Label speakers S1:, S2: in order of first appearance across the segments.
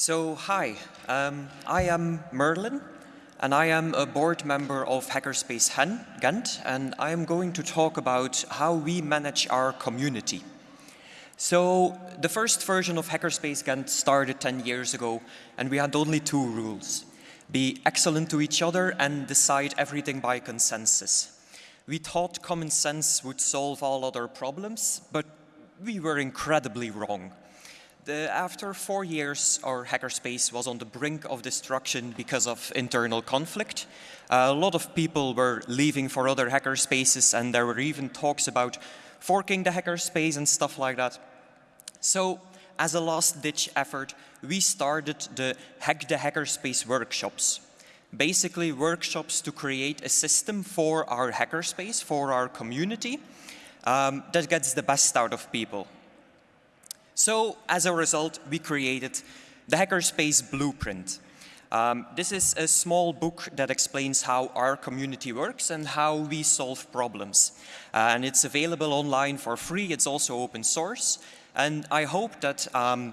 S1: So, hi, um, I am Merlin, and I am a board member of Hackerspace Ghent, and I am going to talk about how we manage our community. So, the first version of Hackerspace Ghent started 10 years ago, and we had only two rules. Be excellent to each other and decide everything by consensus. We thought common sense would solve all other problems, but we were incredibly wrong. The, after four years, our hackerspace was on the brink of destruction because of internal conflict. Uh, a lot of people were leaving for other hackerspaces, and there were even talks about forking the hackerspace and stuff like that. So, as a last-ditch effort, we started the Hack the Hackerspace workshops basically workshops to create a system for our hackerspace, for our community, um, that gets the best out of people. So as a result, we created the Hackerspace Blueprint. Um, this is a small book that explains how our community works and how we solve problems. Uh, and it's available online for free. It's also open source. And I hope that um,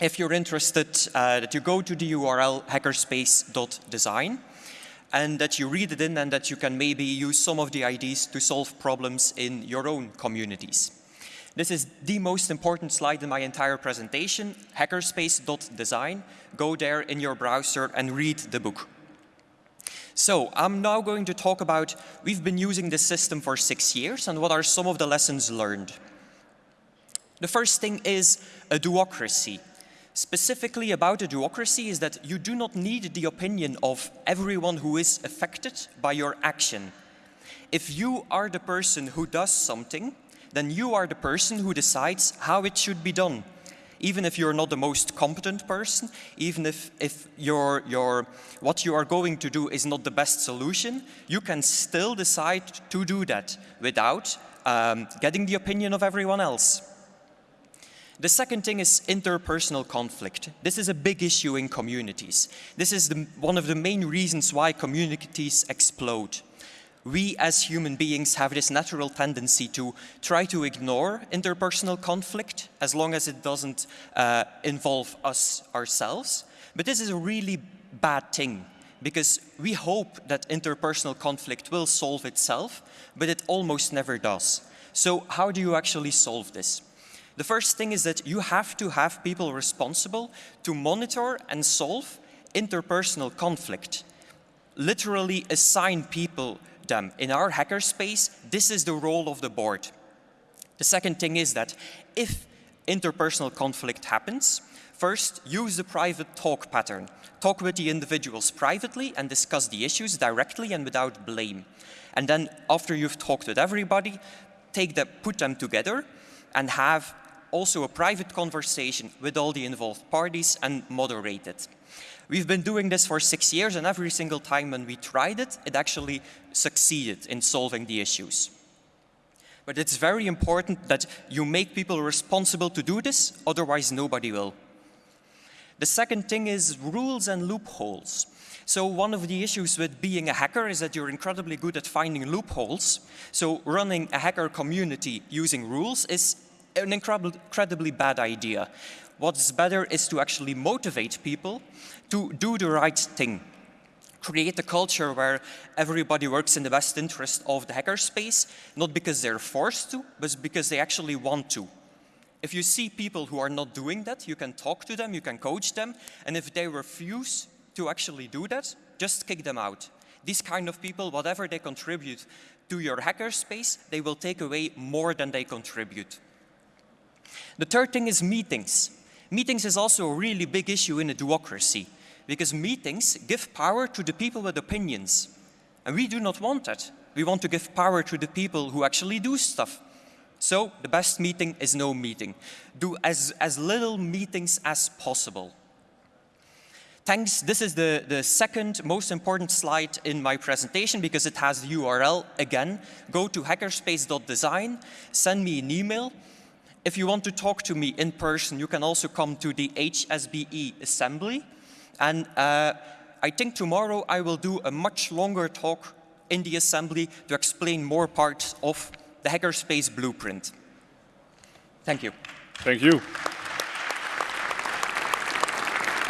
S1: if you're interested, uh, that you go to the URL hackerspace.design and that you read it in and that you can maybe use some of the ideas to solve problems in your own communities. This is the most important slide in my entire presentation, hackerspace.design. Go there in your browser and read the book. So I'm now going to talk about, we've been using this system for six years and what are some of the lessons learned. The first thing is a do-ocracy specifically about a do-ocracy is that you do not need the opinion of everyone who is affected by your action. If you are the person who does something, then you are the person who decides how it should be done. Even if you're not the most competent person, even if, if your, your, what you are going to do is not the best solution, you can still decide to do that without um, getting the opinion of everyone else. The second thing is interpersonal conflict. This is a big issue in communities. This is the, one of the main reasons why communities explode. We as human beings have this natural tendency to try to ignore interpersonal conflict as long as it doesn't uh, involve us ourselves. But this is a really bad thing because we hope that interpersonal conflict will solve itself, but it almost never does. So how do you actually solve this? The first thing is that you have to have people responsible to monitor and solve interpersonal conflict. Literally assign people them. In our hackerspace, this is the role of the board. The second thing is that if interpersonal conflict happens, first use the private talk pattern. Talk with the individuals privately and discuss the issues directly and without blame. And then after you've talked with everybody, take them, put them together and have also a private conversation with all the involved parties and moderate it. We've been doing this for six years and every single time when we tried it, it actually succeeded in solving the issues. But it's very important that you make people responsible to do this, otherwise nobody will. The second thing is rules and loopholes. So one of the issues with being a hacker is that you're incredibly good at finding loopholes. So running a hacker community using rules is an incredibly bad idea. What's better is to actually motivate people to do the right thing. Create a culture where everybody works in the best interest of the hackerspace, not because they're forced to, but because they actually want to. If you see people who are not doing that, you can talk to them, you can coach them, and if they refuse to actually do that, just kick them out. These kind of people, whatever they contribute to your hackerspace, they will take away more than they contribute. The third thing is meetings. Meetings is also a really big issue in a democracy because meetings give power to the people with opinions. And we do not want that. We want to give power to the people who actually do stuff. So the best meeting is no meeting. Do as, as little meetings as possible. Thanks, this is the, the second most important slide in my presentation because it has the URL again. Go to hackerspace.design, send me an email, if you want to talk to me in person, you can also come to the HSBE assembly. And uh, I think tomorrow I will do a much longer talk in the assembly to explain more parts of the Hackerspace blueprint. Thank you.
S2: Thank you.